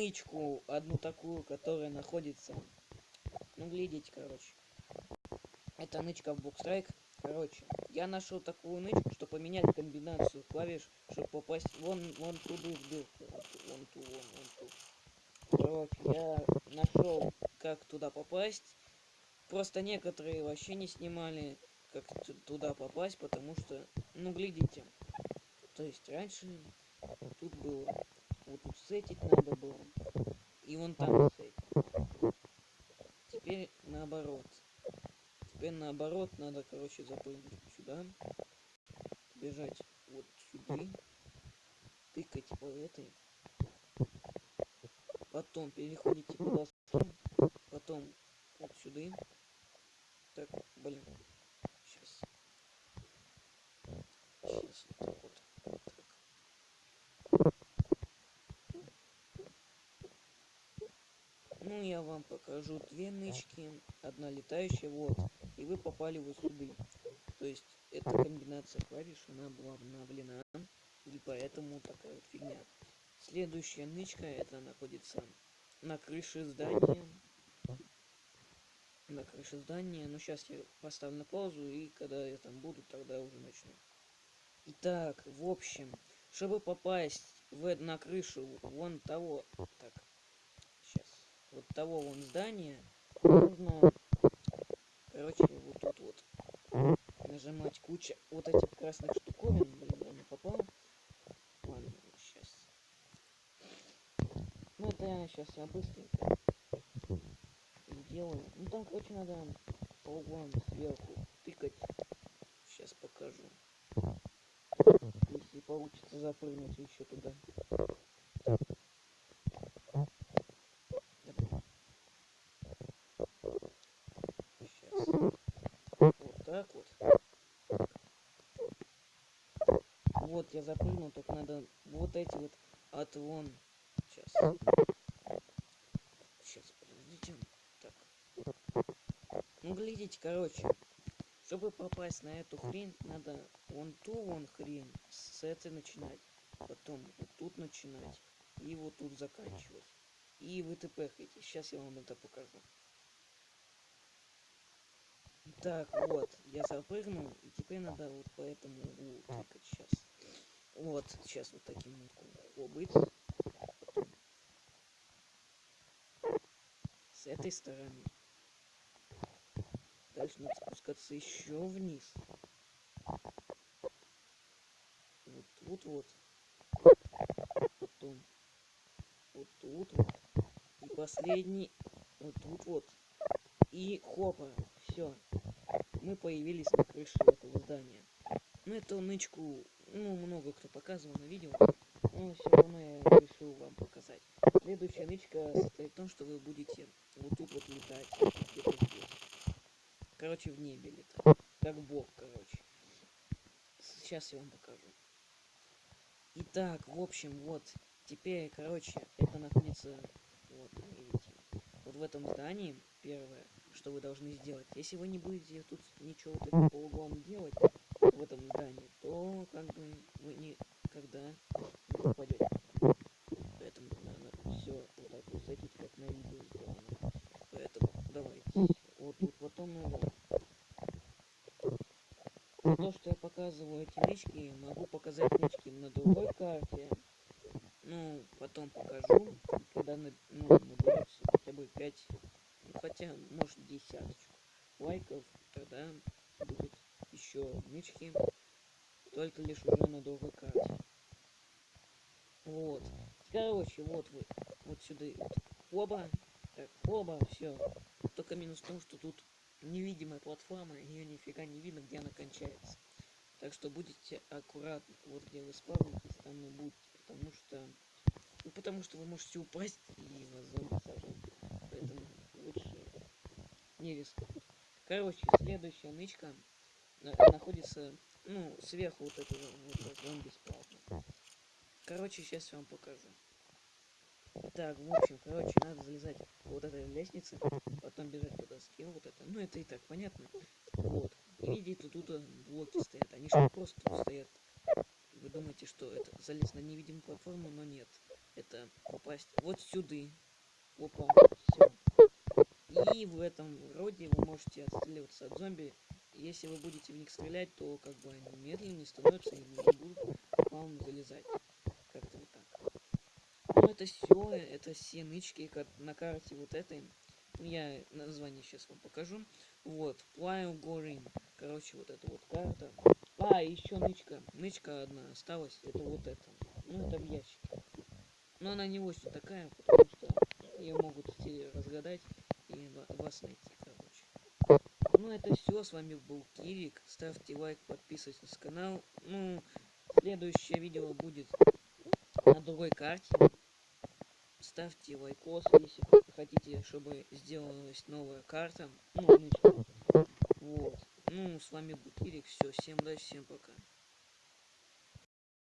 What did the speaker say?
нычку, одну такую, которая находится... Ну, глядите, короче. Это нычка в Букстрайк. Короче, я нашел такую нычку, чтобы поменять комбинацию клавиш, чтобы попасть вон, вон туда в дырку. Вон ту, вон, вон ту. Короче, я нашел, как туда попасть. Просто некоторые вообще не снимали, как туда попасть, потому что, ну, глядите. То есть раньше тут было, вот тут сетить надо было, и вон там сетить. Теперь наоборот. Теперь наоборот надо, короче, запрыгнуть сюда, бежать вот сюда, тыкать по этой, потом переходите куда потом вот сюда. Так, блин, сейчас. Сейчас вот так вот. Так. Ну, я вам покажу две нычки. Одна летающая, вот. И вы попали вот сюда. То есть, эта комбинация клавиш, она была обновлена. И поэтому такая вот фигня. Следующая нычка, это находится на крыше здания. На крыше здания. Но сейчас я поставлю на паузу, и когда я там буду, тогда уже начну. Итак, в общем, чтобы попасть в, на крышу вон того, так, вот того вон здания, нужно, короче, вот тут вот нажимать куча вот этих красных штуковин, блин, я не попал. Ладно, сейчас. Ну это я сейчас я быстренько сделаю. Ну там, короче, надо по углам сверху тыкать. Сейчас покажу если получится запрыгнуть еще туда. Сейчас. Вот так вот. Вот я запрыгнул, только надо вот эти вот от вон. Сейчас. Сейчас, подождите. Так. Ну, глядите, короче. Чтобы попасть на эту хрень, надо вон ту вон хрень с этой начинать. Потом вот тут начинать. И вот тут заканчивать. И вы тпхаете. Сейчас я вам это покажу. Так, вот, я запрыгнул, и теперь надо вот по этому углу тыкать сейчас. Вот, сейчас вот таким вот быть. С этой стороны. Дальше надо спускаться еще вниз. Вот тут вот. Потом вот тут вот. И последний вот тут вот. И хопа. Все. Мы появились на крыше этого здания. Ну, эту нычку, ну, много кто показывал на видео. Но все равно я решил вам показать. Следующая нычка состоит в том, что вы будете вот тут вот летать. Короче, в небе летать. Как бог, короче. Сейчас я вам покажу. Итак, в общем, вот. Теперь, короче, это находится... Вот, видите. Вот в этом здании, первое, что вы должны сделать. Если вы не будете тут ничего вот по углам делать в этом здании, то как бы вы никогда не попадете. Поэтому надо все вот так вот садить, как на видео сделано. Поэтому давайте. Вот тут потом надо то, что я показываю эти нычки, могу показать нычки на другой карте. Ну, потом покажу, когда ну, наберется хотя бы 5, ну, хотя, может, десяточку лайков, тогда будет еще нычки, только лишь уже на карте. Вот. Короче, вот вы, вот сюда, вот, оба, так, оба, все. Только минус в том, что тут невидимая платформа, ее нифига не видно, где она кончается. Так что будете аккуратны, вот где вы спавнитесь, там и будьте, потому что... Ну, потому что вы можете упасть и вас зомби сожрут. Поэтому лучше не рискнуть. Короче, следующая нычка находится, ну, сверху вот этого вот зомби спавна. Короче, сейчас я вам покажу. Так, в общем, короче, надо залезать вот этой лестницы, потом бежать по доске, вот это. Ну, это и так понятно. Вот. И видите, тут блоки стоят. Они же просто стоят. Вы думаете, что это залез на невидимую платформу, но нет. это попасть вот сюда. Опа, все. И в этом роде вы можете отстреливаться от зомби. Если вы будете в них стрелять, то как бы они медленнее становятся и не будут вам залезать. Как-то вот так. Ну это все, это все нычки на карте вот этой. Я название сейчас вам покажу. Вот, Plyle Gorin. Короче, вот эта вот карта. А, еще нычка. Нычка одна осталась. Это вот это. Ну, это в ящике. Но она не очень такая, потому что ее могут все разгадать и вас найти, короче. Ну, это все. С вами был Кирик. Ставьте лайк, подписывайтесь на канал. Ну, следующее видео будет на другой карте ставьте лайкос, если хотите, чтобы сделалась новая карта. Ну, вот. Ну, с вами был Кирик. Все, всем удачи, всем пока.